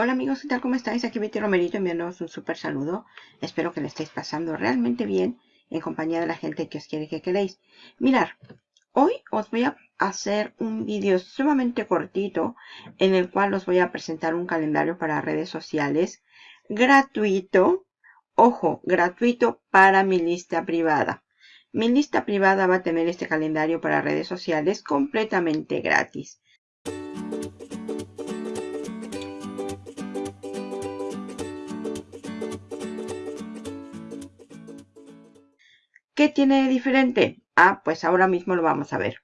Hola amigos, ¿qué tal? ¿Cómo estáis? Aquí Betty Romerito enviándoos un súper saludo. Espero que le estéis pasando realmente bien en compañía de la gente que os quiere que queréis. Mirar, hoy os voy a hacer un vídeo sumamente cortito en el cual os voy a presentar un calendario para redes sociales gratuito. Ojo, gratuito para mi lista privada. Mi lista privada va a tener este calendario para redes sociales completamente gratis. ¿Qué tiene de diferente? Ah, pues ahora mismo lo vamos a ver.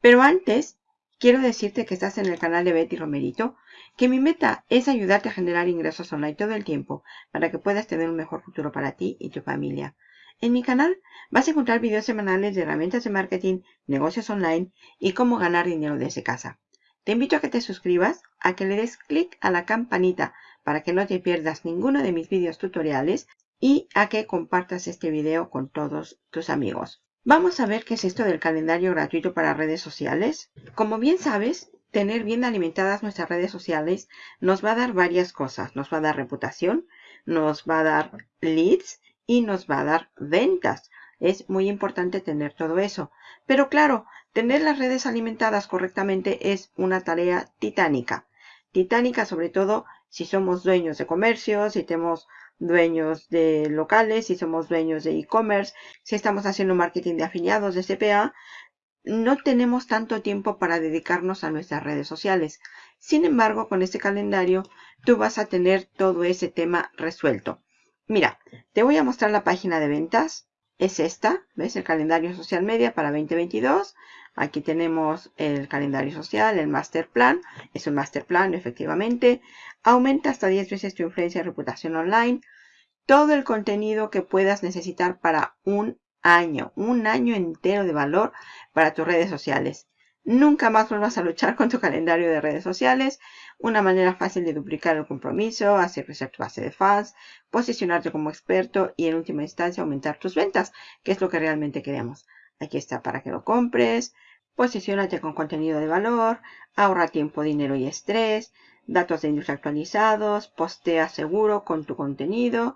Pero antes, quiero decirte que estás en el canal de Betty Romerito, que mi meta es ayudarte a generar ingresos online todo el tiempo para que puedas tener un mejor futuro para ti y tu familia. En mi canal vas a encontrar videos semanales de herramientas de marketing, negocios online y cómo ganar dinero desde casa. Te invito a que te suscribas, a que le des clic a la campanita para que no te pierdas ninguno de mis videos tutoriales y a que compartas este video con todos tus amigos. Vamos a ver qué es esto del calendario gratuito para redes sociales. Como bien sabes, tener bien alimentadas nuestras redes sociales nos va a dar varias cosas. Nos va a dar reputación, nos va a dar leads y nos va a dar ventas. Es muy importante tener todo eso. Pero claro, tener las redes alimentadas correctamente es una tarea titánica. Titánica sobre todo si somos dueños de comercios, si tenemos dueños de locales, si somos dueños de e-commerce, si estamos haciendo marketing de afiliados de CPA, no tenemos tanto tiempo para dedicarnos a nuestras redes sociales. Sin embargo, con este calendario, tú vas a tener todo ese tema resuelto. Mira, te voy a mostrar la página de ventas. Es esta, ¿ves? El calendario social media para 2022. Aquí tenemos el calendario social, el master plan. Es un master plan, efectivamente. Aumenta hasta 10 veces tu influencia y reputación online. Todo el contenido que puedas necesitar para un año. Un año entero de valor para tus redes sociales. Nunca más vuelvas a luchar con tu calendario de redes sociales. Una manera fácil de duplicar el compromiso, hacer crecer tu base de fans, posicionarte como experto y en última instancia aumentar tus ventas, que es lo que realmente queremos. Aquí está para que lo compres. Posicionate con contenido de valor, ahorra tiempo, dinero y estrés, datos de industria actualizados, postea seguro con tu contenido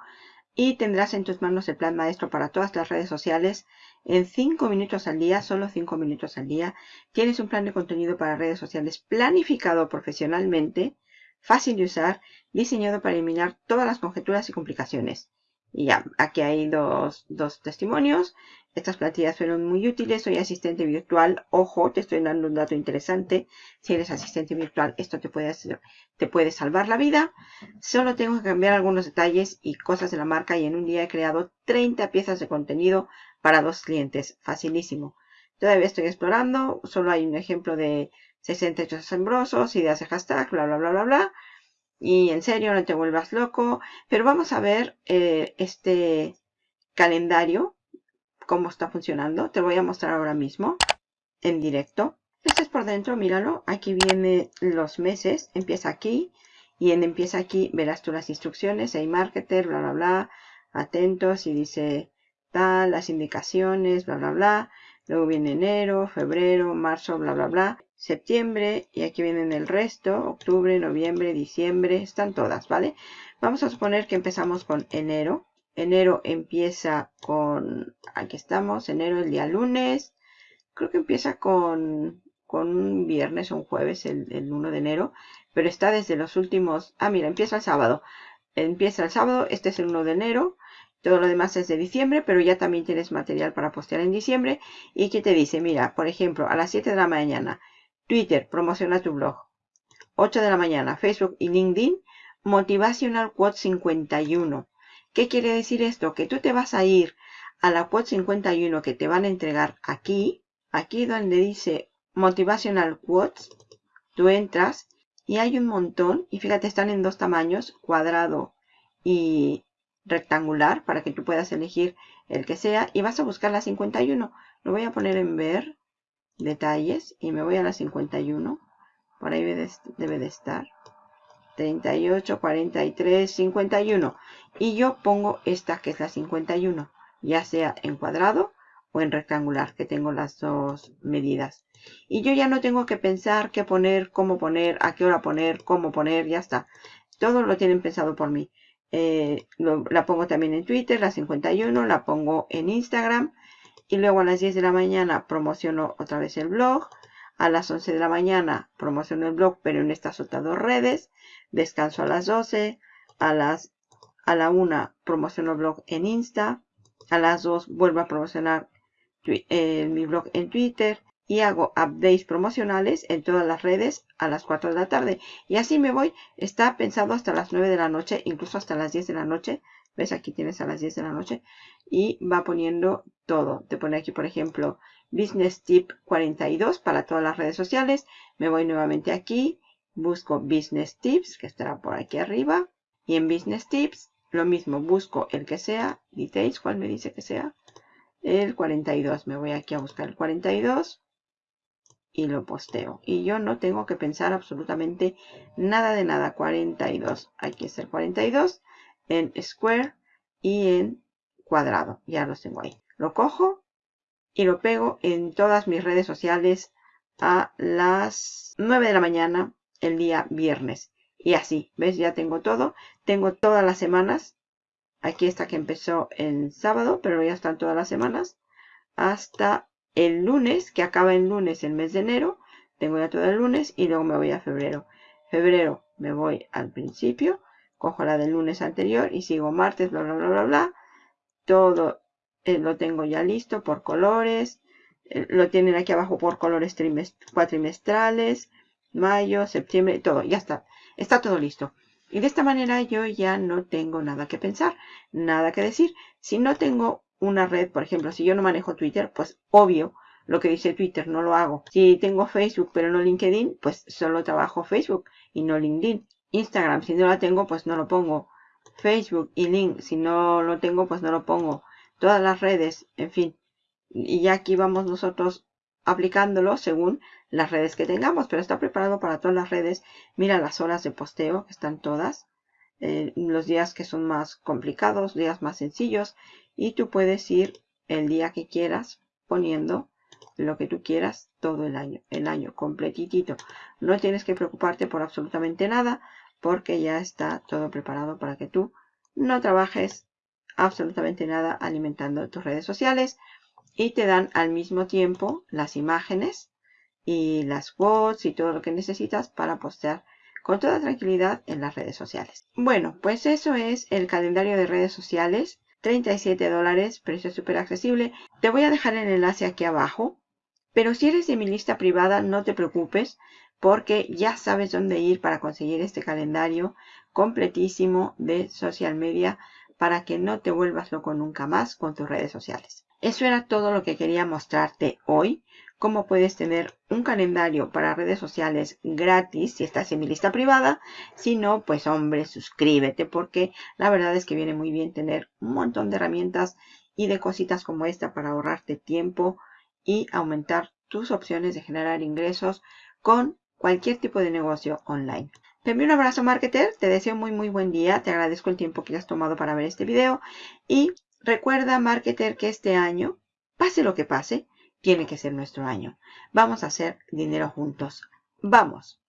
y tendrás en tus manos el plan maestro para todas las redes sociales en 5 minutos al día, solo 5 minutos al día. Tienes un plan de contenido para redes sociales planificado profesionalmente, fácil de usar, diseñado para eliminar todas las conjeturas y complicaciones. Y ya, aquí hay dos, dos testimonios. Estas plantillas fueron muy útiles. Soy asistente virtual. Ojo, te estoy dando un dato interesante. Si eres asistente virtual, esto te puede, te puede salvar la vida. Solo tengo que cambiar algunos detalles y cosas de la marca y en un día he creado 30 piezas de contenido para dos clientes. Facilísimo. Todavía estoy explorando. Solo hay un ejemplo de 60 hechos asombrosos, ideas de hashtag, bla, bla, bla, bla, bla y en serio no te vuelvas loco. Pero vamos a ver eh, este calendario, cómo está funcionando. Te voy a mostrar ahora mismo en directo. Este es por dentro, míralo. Aquí vienen los meses. Empieza aquí. Y en empieza aquí verás tú las instrucciones. Hay marketer, bla, bla, bla. Atentos y dice las indicaciones, bla, bla, bla. Luego viene enero, febrero, marzo, bla, bla, bla septiembre y aquí vienen el resto, octubre, noviembre, diciembre, están todas, ¿vale? Vamos a suponer que empezamos con enero. Enero empieza con, aquí estamos, enero el día lunes. Creo que empieza con, con un viernes o un jueves, el, el 1 de enero. Pero está desde los últimos, ah mira, empieza el sábado. Empieza el sábado, este es el 1 de enero. Todo lo demás es de diciembre, pero ya también tienes material para postear en diciembre. ¿Y qué te dice? Mira, por ejemplo, a las 7 de la mañana Twitter, promociona tu blog. 8 de la mañana, Facebook y LinkedIn, Motivational Quote 51. ¿Qué quiere decir esto? Que tú te vas a ir a la Quote 51 que te van a entregar aquí, aquí donde dice Motivational Quotes, tú entras y hay un montón, y fíjate, están en dos tamaños, cuadrado y rectangular, para que tú puedas elegir el que sea, y vas a buscar la 51. Lo voy a poner en ver, detalles y me voy a la 51 por ahí debe de estar 38 43 51 y yo pongo esta que es la 51 ya sea en cuadrado o en rectangular, que tengo las dos medidas. Y yo ya no tengo que pensar qué poner, cómo poner, a qué hora poner, cómo poner, ya está. Todo lo tienen pensado por mí. Eh, la pongo también en Twitter, la 51, la pongo en Instagram. Y luego a las 10 de la mañana promociono otra vez el blog. A las 11 de la mañana promociono el blog, pero en estas otras dos redes. Descanso a las 12. A las a la 1 promociono el blog en Insta. A las 2 vuelvo a promocionar eh, mi blog en Twitter y hago updates promocionales en todas las redes a las 4 de la tarde. Y así me voy. Está pensado hasta las 9 de la noche, incluso hasta las 10 de la noche. ¿Ves? Aquí tienes a las 10 de la noche. Y va poniendo todo. Te pone aquí, por ejemplo, Business Tip 42 para todas las redes sociales. Me voy nuevamente aquí. Busco Business Tips, que estará por aquí arriba. Y en Business Tips, lo mismo. Busco el que sea. Details, ¿cuál me dice que sea? el 42. Me voy aquí a buscar el 42 y lo posteo. Y yo no tengo que pensar absolutamente nada de nada. 42. Aquí está el 42 en square y en cuadrado. Ya los tengo ahí. Lo cojo y lo pego en todas mis redes sociales a las 9 de la mañana el día viernes. Y así, ¿ves? Ya tengo todo. Tengo todas las semanas Aquí está que empezó en sábado, pero ya están todas las semanas. Hasta el lunes, que acaba el lunes el mes de enero. Tengo ya todo el lunes y luego me voy a febrero. Febrero me voy al principio. Cojo la del lunes anterior y sigo martes, bla, bla, bla, bla, bla. Todo eh, lo tengo ya listo por colores. Eh, lo tienen aquí abajo por colores cuatrimestrales. Mayo, septiembre, todo. Ya está. Está todo listo. Y de esta manera yo ya no tengo nada que pensar, nada que decir. Si no tengo una red, por ejemplo, si yo no manejo Twitter, pues obvio, lo que dice Twitter no lo hago. Si tengo Facebook pero no LinkedIn, pues solo trabajo Facebook y no LinkedIn. Instagram, si no la tengo, pues no lo pongo. Facebook y Link, si no lo tengo, pues no lo pongo. Todas las redes, en fin. Y ya aquí vamos nosotros aplicándolo según las redes que tengamos, pero está preparado para todas las redes. Mira las horas de posteo, que están todas. Eh, los días que son más complicados, días más sencillos. Y tú puedes ir el día que quieras poniendo lo que tú quieras todo el año, el año completitito. No tienes que preocuparte por absolutamente nada porque ya está todo preparado para que tú no trabajes absolutamente nada alimentando tus redes sociales y te dan al mismo tiempo las imágenes y las quotes y todo lo que necesitas para postear con toda tranquilidad en las redes sociales. Bueno, pues eso es el calendario de redes sociales. 37 dólares, precio súper accesible. Te voy a dejar el enlace aquí abajo. Pero si eres de mi lista privada, no te preocupes porque ya sabes dónde ir para conseguir este calendario completísimo de social media para que no te vuelvas loco nunca más con tus redes sociales. Eso era todo lo que quería mostrarte hoy. Cómo puedes tener un calendario para redes sociales gratis si estás en mi lista privada. Si no, pues hombre, suscríbete porque la verdad es que viene muy bien tener un montón de herramientas y de cositas como esta para ahorrarte tiempo y aumentar tus opciones de generar ingresos con cualquier tipo de negocio online. Te envío un abrazo marketer, te deseo muy muy buen día, te agradezco el tiempo que has tomado para ver este video y Recuerda, marketer, que este año, pase lo que pase, tiene que ser nuestro año. Vamos a hacer dinero juntos. ¡Vamos!